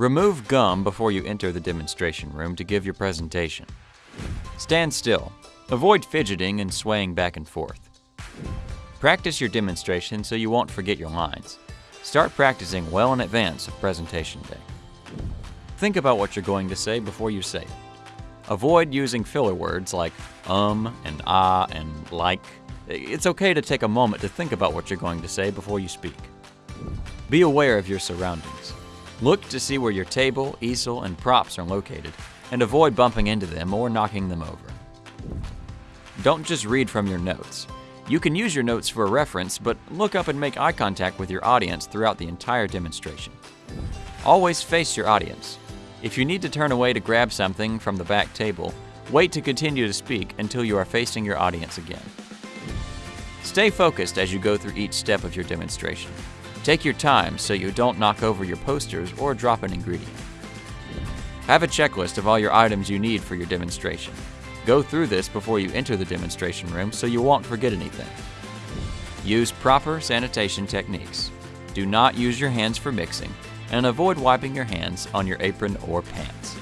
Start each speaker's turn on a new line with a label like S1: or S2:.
S1: Remove gum before you enter the demonstration room to give your presentation. Stand still. Avoid fidgeting and swaying back and forth. Practice your demonstration so you won't forget your lines. Start practicing well in advance of presentation day. Think about what you're going to say before you say it. Avoid using filler words like um and ah and like. It's okay to take a moment to think about what you're going to say before you speak. Be aware of your surroundings. Look to see where your table, easel, and props are located, and avoid bumping into them or knocking them over. Don't just read from your notes. You can use your notes for a reference, but look up and make eye contact with your audience throughout the entire demonstration. Always face your audience. If you need to turn away to grab something from the back table, wait to continue to speak until you are facing your audience again. Stay focused as you go through each step of your demonstration. Take your time so you don't knock over your posters or drop an ingredient. Have a checklist of all your items you need for your demonstration. Go through this before you enter the demonstration room so you won't forget anything. Use proper sanitation techniques. Do not use your hands for mixing, and avoid wiping your hands on your apron or pants.